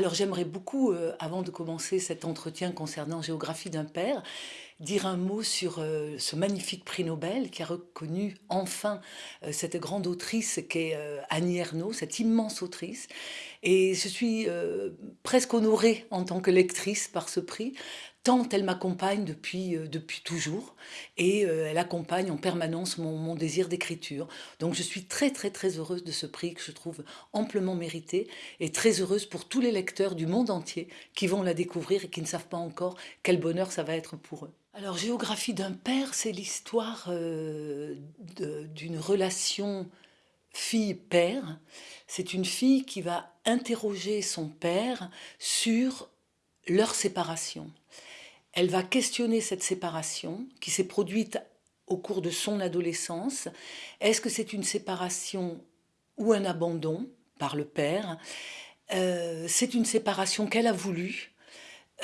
Alors j'aimerais beaucoup, euh, avant de commencer cet entretien concernant Géographie d'un père, dire un mot sur euh, ce magnifique prix Nobel qui a reconnu enfin euh, cette grande autrice qu'est Annie Ernaux, cette immense autrice. Et je suis presque honorée en tant que lectrice par ce prix, tant elle m'accompagne depuis, euh, depuis toujours et euh, elle accompagne en permanence mon, mon désir d'écriture. Donc je suis très très très heureuse de ce prix que je trouve amplement mérité et très heureuse pour tous les lecteurs du monde entier qui vont la découvrir et qui ne savent pas encore quel bonheur ça va être pour eux. Alors Géographie d'un père, c'est l'histoire euh, d'une relation fille-père. C'est une fille qui va interroger son père sur leur séparation. Elle va questionner cette séparation qui s'est produite au cours de son adolescence. Est-ce que c'est une séparation ou un abandon par le père? Euh, C'est une séparation qu'elle a voulu.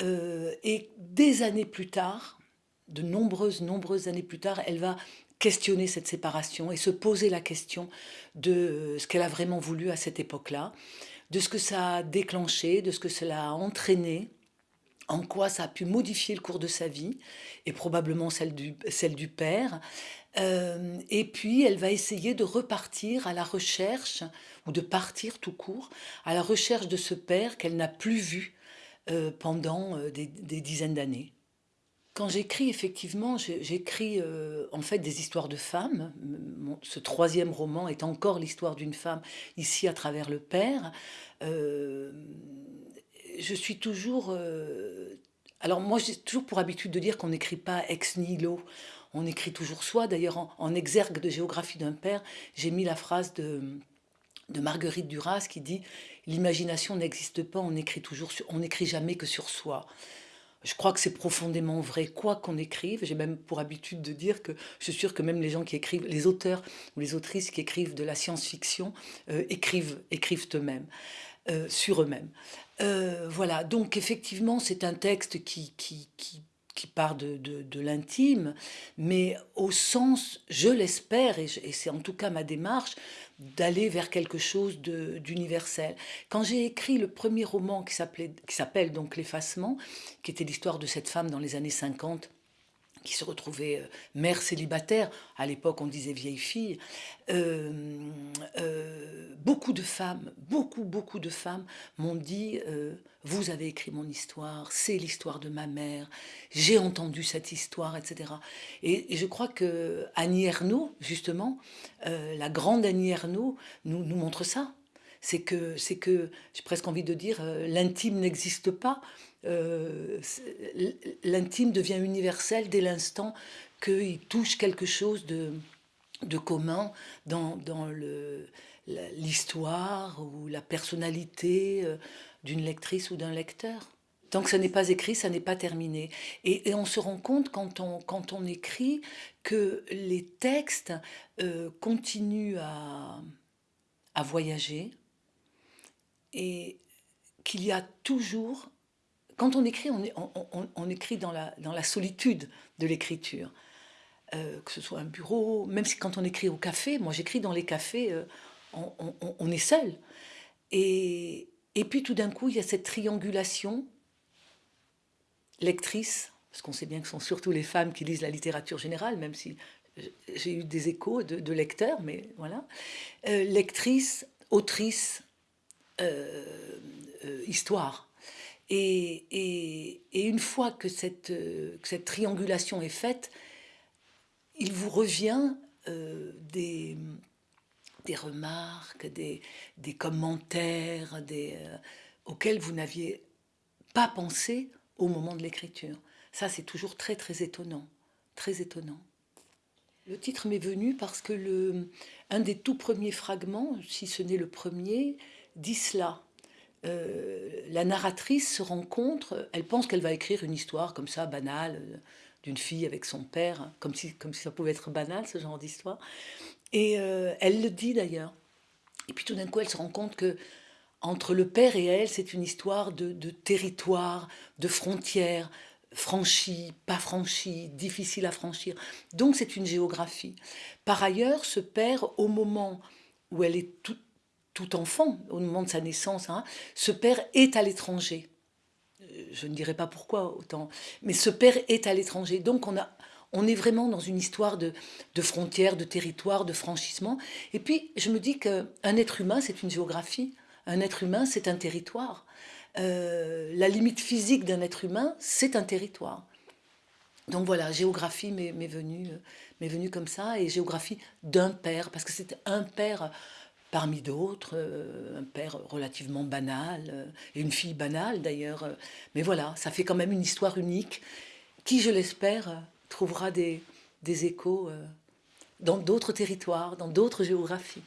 Euh, et des années plus tard, de nombreuses, nombreuses années plus tard, elle va questionner cette séparation et se poser la question de ce qu'elle a vraiment voulu à cette époque-là, de ce que ça a déclenché, de ce que cela a entraîné, en quoi ça a pu modifier le cours de sa vie, et probablement celle du, celle du père. Euh, et puis, elle va essayer de repartir à la recherche, ou de partir tout court, à la recherche de ce père qu'elle n'a plus vu euh, pendant euh, des, dizaines d'années. Quand j'écris, effectivement, j'écris en fait des histoires de femmes. ce troisième roman est encore l'histoire d'une femme, ici à travers le père je suis toujours... Euh, alors moi, j'ai toujours pour habitude de dire qu'on n'écrit pas ex nihilo, on écrit toujours soi. D'ailleurs, en, exergue de géographie d'un père, j'ai mis la phrase de, Marguerite Duras qui dit « L'imagination n'existe pas, on écrit toujours, on n'écrit jamais que sur soi ». Je crois que c'est profondément vrai, quoi qu'on écrive. J'ai même pour habitude de dire que je suis sûre que même les gens qui écrivent, les auteurs ou les autrices qui écrivent de la science-fiction, euh, écrivent, écrivent eux-mêmes. Euh, sur eux-mêmes. Euh, voilà, donc effectivement, c'est un texte qui, qui, qui, qui part de, de, l'intime, mais au sens, je l'espère, et, c'est en tout cas ma démarche, d'aller vers quelque chose d'universel. Quand j'ai écrit le premier roman qui s'appelle donc L'effacement, qui était l'histoire de cette femme dans les années 50, qui se retrouvait euh, mère célibataire, à l'époque on disait vieille fille, euh, euh, beaucoup de femmes, beaucoup, beaucoup de femmes m'ont dit Vous avez écrit mon histoire, c'est l'histoire de ma mère, j'ai entendu cette histoire, etc. » Et, je crois que Annie Ernaux, justement, la grande Annie Ernaux, nous, nous montre ça c'est que, c'est que j'ai presque envie de dire, euh, l'intime n'existe pas. Euh, l'intime devient universel dès l'instant qu'il touche quelque chose de, de commun dans, dans l'histoire ou la personnalité euh, d'une lectrice ou d'un lecteur. Tant que ça n'est pas écrit, ça n'est pas terminé. Et, on se rend compte quand on, quand on écrit que les textes continuent à, à voyager, et qu'il y a toujours, quand on écrit, on, écrit dans la, dans la solitude de l'écriture, euh, que ce soit un bureau, même si quand on écrit au café, moi j'écris dans les cafés, euh, on, est seul. Et, et puis tout d'un coup, il y a cette triangulation lectrice, parce qu'on sait bien que ce sont surtout les femmes qui lisent la littérature générale, même si j'ai eu des échos de, lecteurs, mais voilà. Euh, lectrice, autrice, euh, euh, histoire. Et, une fois que cette, triangulation est faite, il vous revient euh, des, remarques, des, commentaires auxquels vous n'aviez pas pensé au moment de l'écriture. Ça, c'est toujours très, très étonnant. Très étonnant. Le titre m'est venu parce que le, un des tout premiers fragments, si ce n'est le premier, dit cela. Euh, la narratrice se rencontre, elle pense qu'elle va écrire une histoire comme ça, banale, euh, d'une fille avec son père, comme si, comme si ça pouvait être banal, ce genre d'histoire. Et euh, elle le dit d'ailleurs. Et puis tout d'un coup, elle se rend compte que entre le père et elle, c'est une histoire de, de territoire, de frontières, franchies, pas franchies, difficiles à franchir. Donc c'est une géographie. Par ailleurs, ce père, au moment où elle est toute tout enfant, au moment de sa naissance, hein, ce père est à l'étranger. Euh, je ne dirais pas pourquoi autant, mais ce père est à l'étranger. Donc on, a, on est vraiment dans une histoire de, frontières, de territoires, de franchissement. Et puis je me dis qu'un être humain, c'est une géographie. Un être humain, c'est un territoire. Euh, la limite physique d'un être humain, c'est un territoire. Donc voilà, géographie m'est venue, euh, venue comme ça, et géographie d'un père, parce que c'est un père parmi d'autres, euh, un père relativement banal, et une fille banale d'ailleurs. Mais voilà, ça fait quand même une histoire unique, qui, je l'espère, trouvera des, des échos dans d'autres territoires, dans d'autres géographies.